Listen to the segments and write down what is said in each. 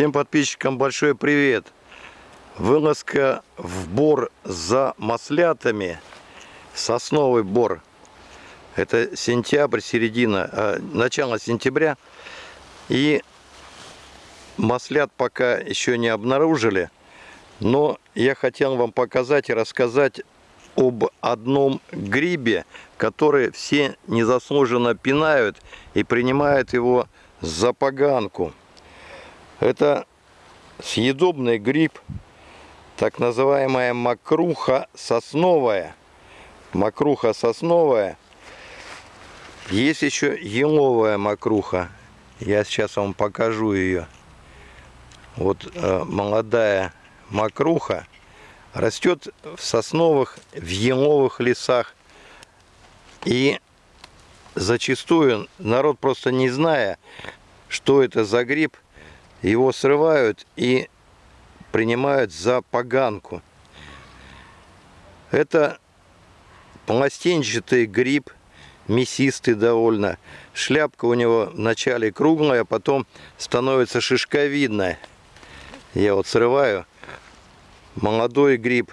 Всем подписчикам большой привет! Вылазка в бор за маслятами. Сосновый бор. Это сентябрь, середина, а, начало сентября. И маслят пока еще не обнаружили. Но я хотел вам показать и рассказать об одном грибе, который все незаслуженно пинают и принимают его за поганку. Это съедобный гриб, так называемая мокруха сосновая. Мокруха сосновая. Есть еще еловая мокруха. Я сейчас вам покажу ее. Вот э, молодая мокруха растет в сосновых, в еловых лесах. И зачастую народ просто не зная, что это за гриб, его срывают и принимают за поганку. Это пластинчатый гриб, мясистый довольно. Шляпка у него вначале круглая, а потом становится шишковидная. Я вот срываю. Молодой гриб.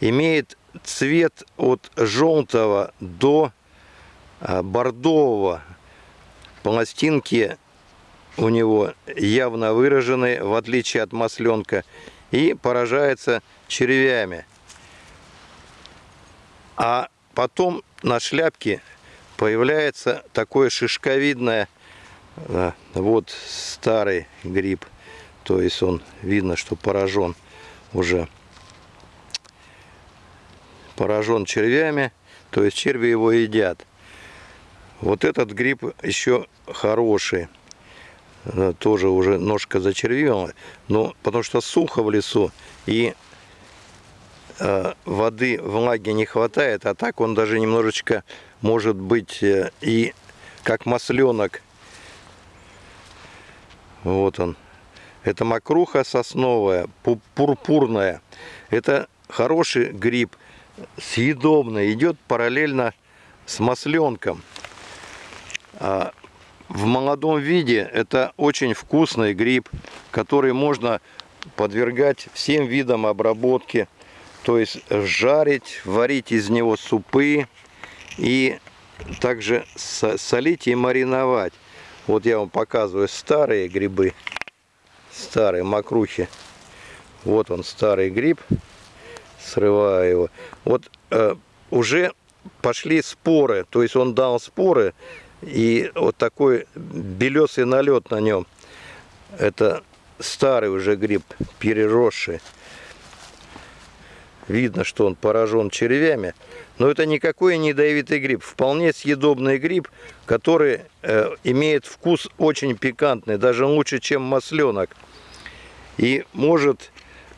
Имеет цвет от желтого до а, бордового. Пластинки у него явно выражены, в отличие от масленка, и поражается червями. А потом на шляпке появляется такое шишковидное, вот старый гриб, то есть он видно, что поражен уже, поражен червями, то есть черви его едят. Вот этот гриб еще хороший тоже уже ножка зачервела, но потому что сухо в лесу и э, воды, влаги не хватает, а так он даже немножечко может быть э, и как масленок. Вот он. Это мокруха сосновая, пурпурная. Это хороший гриб, съедобный, идет параллельно с масленком. А в молодом виде это очень вкусный гриб, который можно подвергать всем видам обработки. То есть жарить, варить из него супы и также солить и мариновать. Вот я вам показываю старые грибы, старые мокрухи. Вот он старый гриб, срываю его. Вот э, уже пошли споры, то есть он дал споры, и вот такой белесый налет на нем. Это старый уже гриб, переросший. Видно, что он поражен червями. Но это никакой не ядовитый гриб. Вполне съедобный гриб, который э, имеет вкус очень пикантный. Даже лучше, чем масленок. И может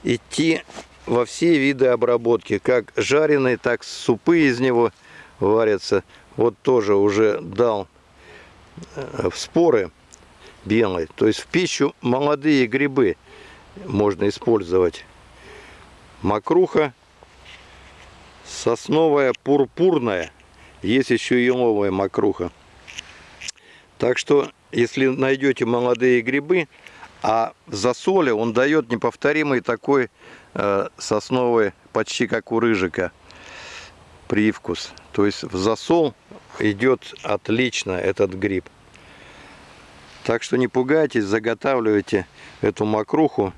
идти во все виды обработки. Как жареный, так супы из него варятся. Вот тоже уже дал в споры белые. То есть в пищу молодые грибы можно использовать. Мокруха сосновая пурпурная. Есть еще еловая мокруха. Так что, если найдете молодые грибы, а в засоле он дает неповторимый такой э, сосновый, почти как у рыжика, привкус. То есть в засол идет отлично этот гриб. Так что не пугайтесь, заготавливайте эту мокруху.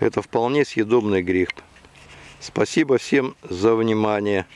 Это вполне съедобный гриб. Спасибо всем за внимание.